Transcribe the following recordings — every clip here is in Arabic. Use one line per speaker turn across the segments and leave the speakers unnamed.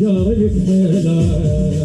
Yarık meyler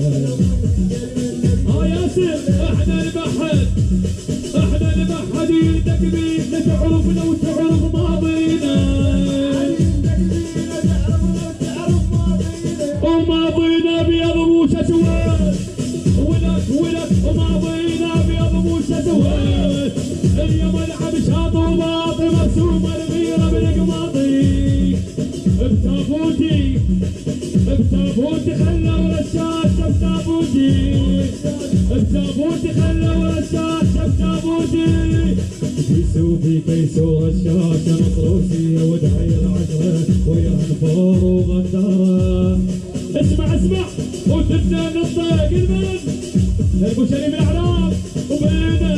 وفي قيسور الشراكة مصروفية ودعي العشرة ويا نفور وغدارة اسمع اسمع وتبدأ نطق البلد البشري من الاعلام وبينا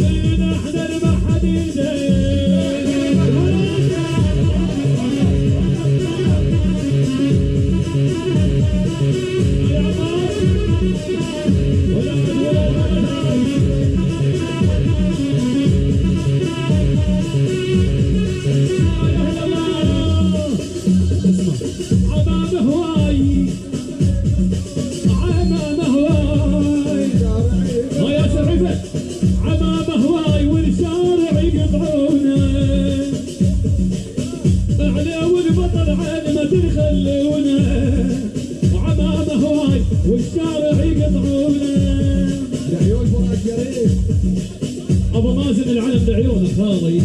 بينا إحنا ما حد يدري والشارع يقطعونه
لعيون فراس شريف
أبو مازن العلم بعيونه خالي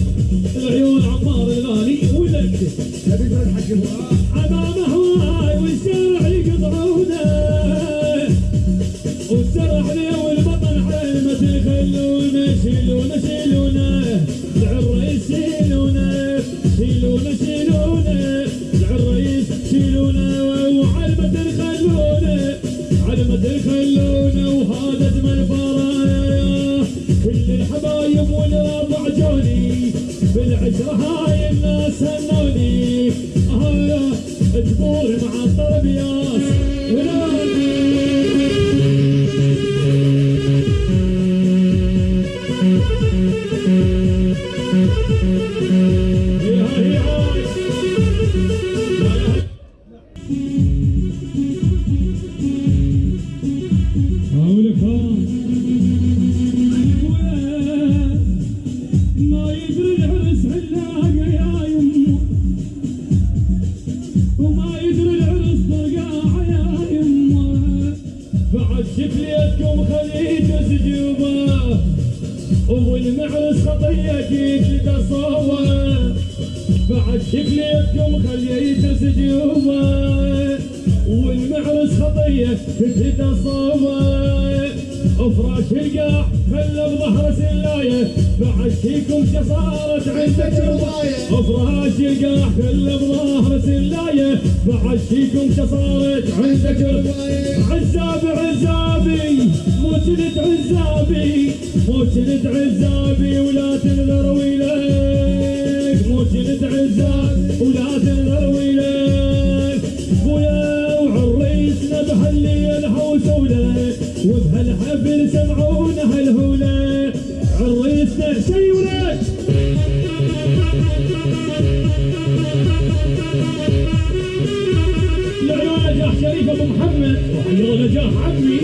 العيون عمار الغالي. ولك تبي تروح حق فؤاد. أمامها جوني بالعشرة هاي الناس هنوني جبور مع الطرب ياس. بعد شفليتكم خليج سجوبه والمعرس خطيتي تتصور بعد شفليتكم خليج سجوبه والمعرس خطية تتصور أفراش القاع خلى بظهر سلاية. بعشيكم شصارت عندك رضايه أفراش القاع خلى بظهر سلاية. بعشيكم شصارت عندك رضايه عزابي عزابي مو جلد عزابي مو جلد عزابي ولا تنذر ويلك مو جلد عزابي ولا تنذر ويلك خويا وعريسنا بهالليل حوسوله وبهالحفل سمعونا هالهوله عريسنا شي ولك. ابو محمد وحيض نجاح عمي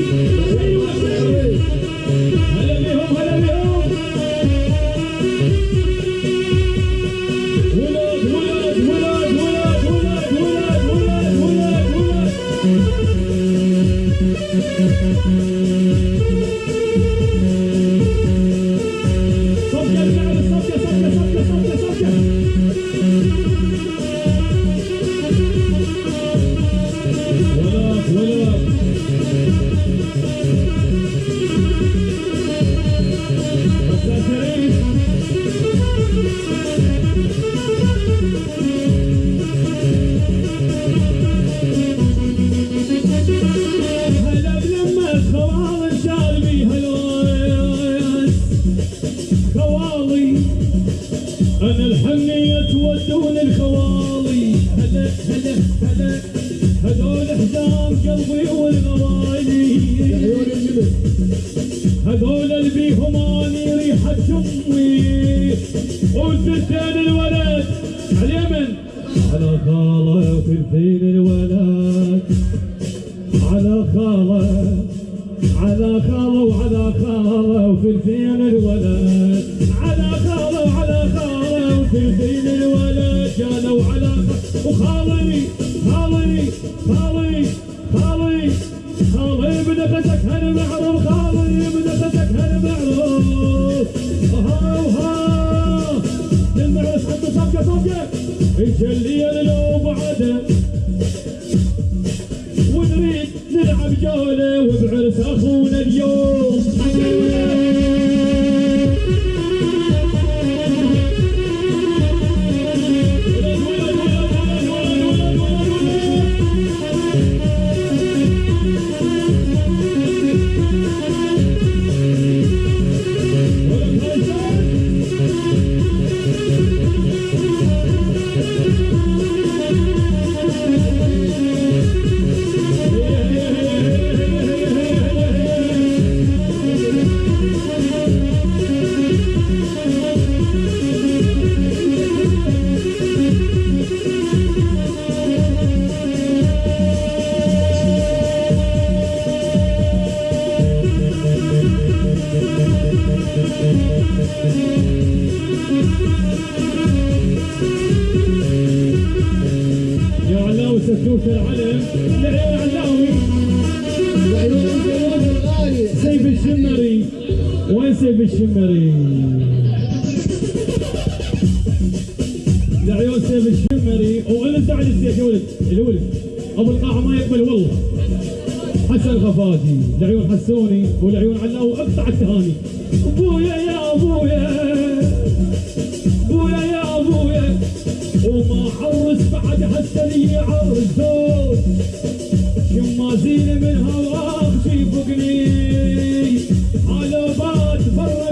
على على خاله وثلثين الولد. على خاله على خاله وعلى خاله وثلثين الولد. على خاله وعلى خاله وثلثين الولد. كانوا على وخالي خالي خالي خالي. خالي بنفسك هل معروف خالي بنفسك هل يجلي لو بعده. ونريد نلعب جولة وبعرس أخونا اليوم. يا علاوي علاوي. سيف الشمري وين سيف الشمري؟ سيف الشمري على السيف أبو القاعه ما يقبل والله. حسن غفاجي لعيون حسوني ولعيون علاوي أقطع التهاني. أبويا يا حسن يعرسون شمازين من هواك شي فوقني حلوبات برا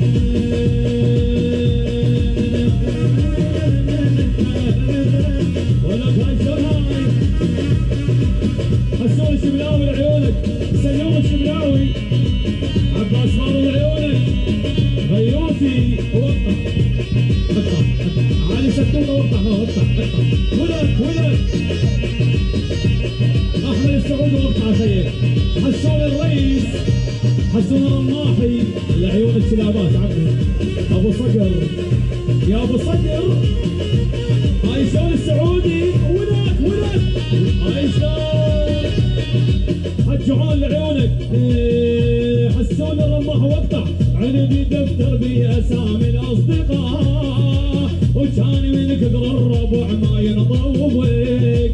حسون الرماح واقطع عندي دفتر بأسامي الأصدقاء وكان من كثر الربع ما ينطوبك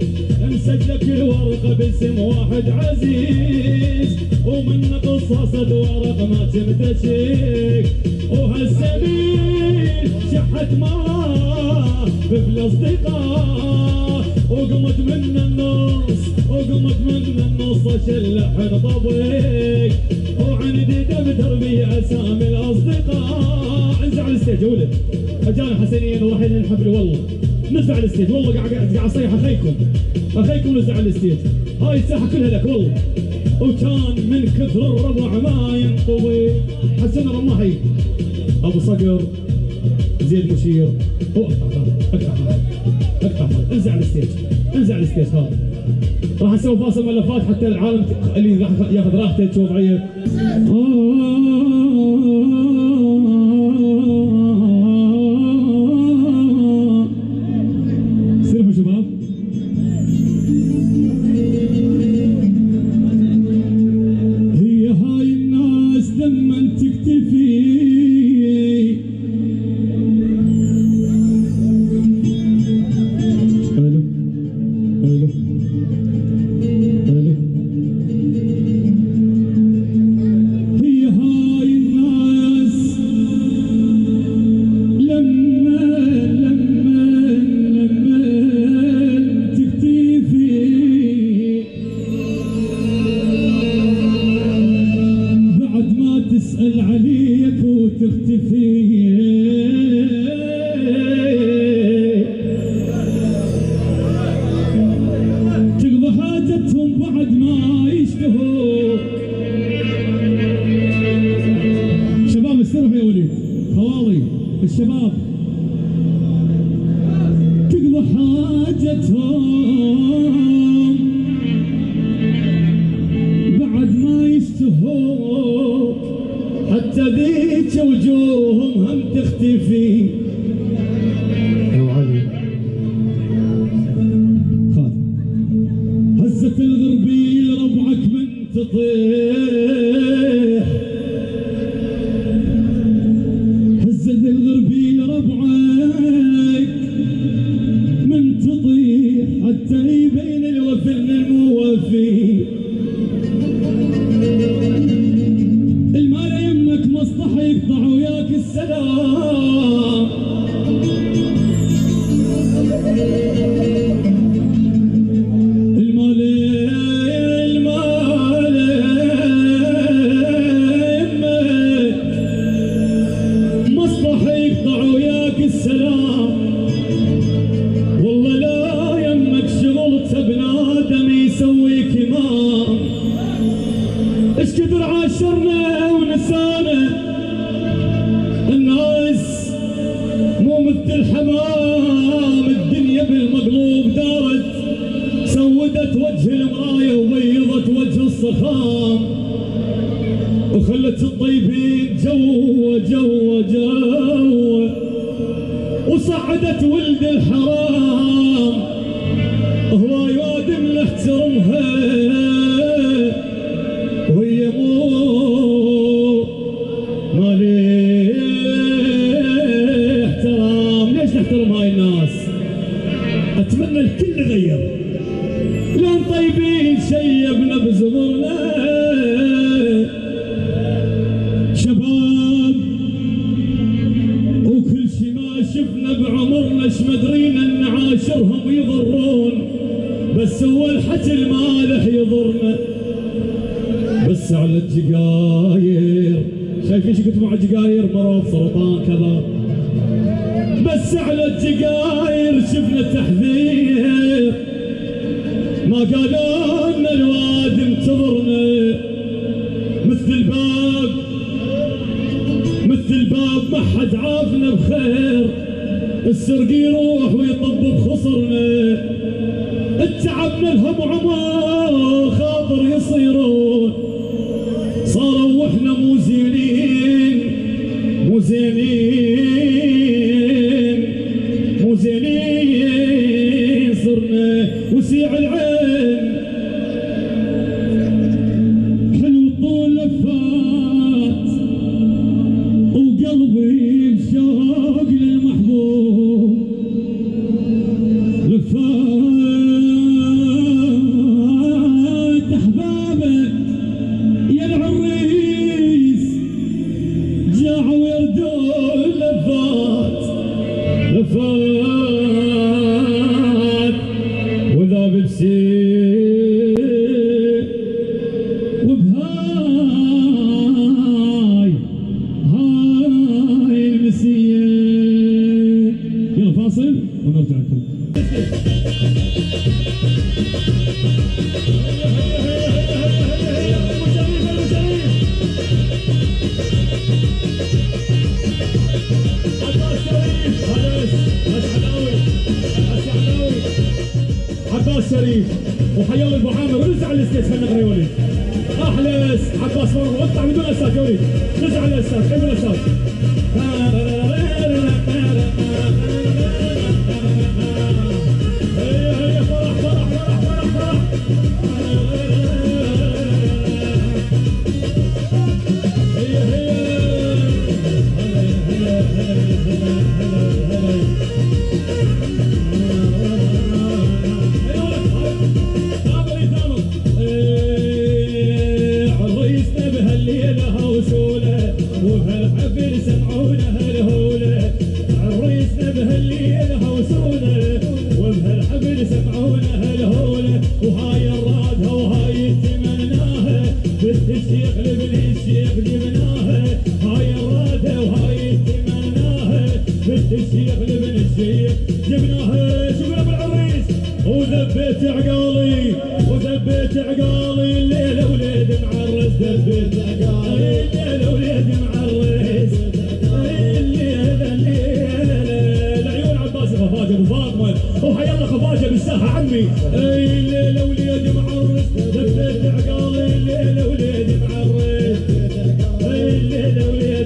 مسجلك الورقه باسم واحد عزيز. ومن قصص ورق ما تمتشك وهالسبيل شحت ما في الاصدقاء وقمت من النص وقمت من النص اشلح طبيك. وعندي أسامي الأصدقاء. انزل على الستيج ولد. أجانا حسنين وراح الحفل والله. نزل على الستيج والله قاعد قاعد اصيح اخيكم. اخيكم نزل على الستيج هاي الساحة كلها لك والله. وكان من كثر الربع ما ينطوي. حسن الرماحي أبو صقر زيد مشير اقطع اقطع اقطع انزل على ال stage انزل على ال stage هذا راح أسوي فاصل ملفات حتى العالم اللي راح ياخذ راحته تشوف عيه the door. ولدت ولد الحرام هو وادم له ترمها ليش قلت مع الجقاير مرض سرطان كذا. بس على الجقاير شفنا التحذير. ما قالوا إن الواد انتظرنا. مثل الباب مثل الباب ما حد عافنا بخير. السرق يروح ويطب بخصرنا. تعبنا الهم عمر خاطر يصيرون. مزينين مزينين صرنا وسي الشريف وحيا ولد محمد ونرجع للستيج خلينا نقرأ يا وليد احلس عباس مرة اقطع بدون أساس يا وليد نرجع للاساس كمل الاساس حاجة بالساحه عمي. أي الليلة وليدي معرس لفيت عقالي الليلة وليدي معرس أي الليلة وليدي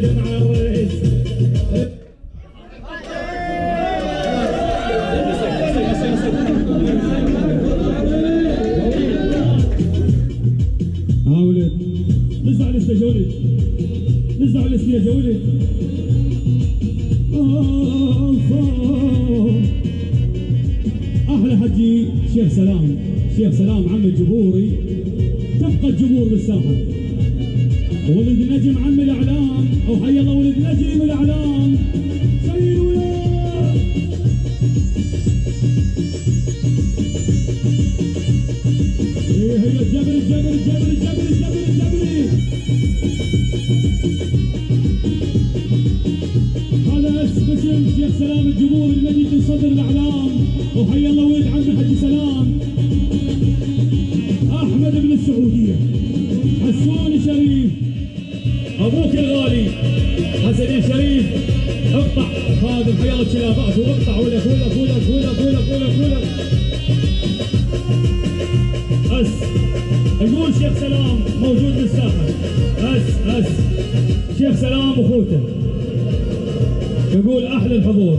يقول أحلى الحضور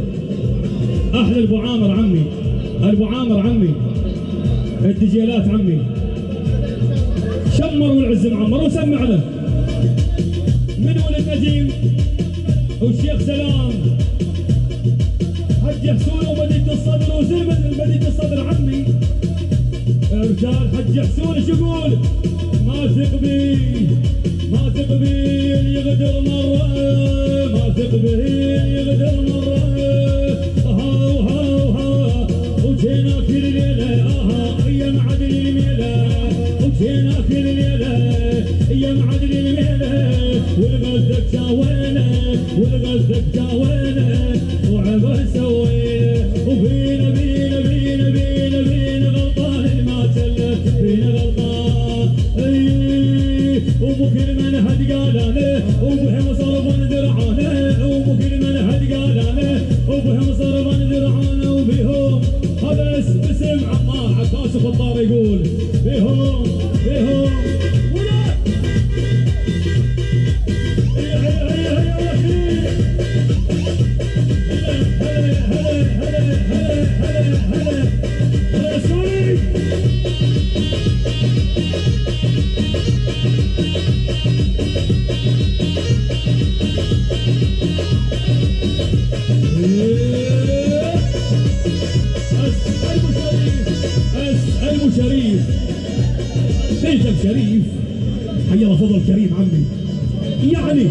أحلى ابو عامر عمي ابو عامر عمي الدجيلات عمي. شمر والعز معمر وسمع له. من ولد نجيم والشيخ سلام. حج حسون ومدينة الصدر وزلمة مدينة الصدر عمي. رجال حج حسون إيش يقول؟ ما ثق بي ما ثق بي يغدر مرة ما به يغدر مرة ها وها وها وجينا كل ليلة أها أيام عدل الميلة وجينا كل ليلة أيام عدل الميلة والغزك جاوينا والغزك جاوينا بيتك شريف حي فضل كريم عمي يعني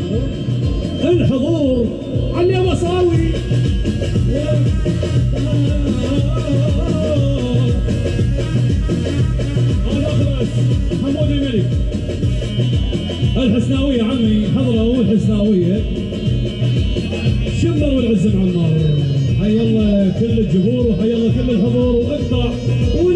الحضور علي مصاوي حمود الملك. الحسناوية عمي حضروا الحسناوية. شمر والعز معمر حي الله كل الجمهور وحي الله كل الحضور. عليهم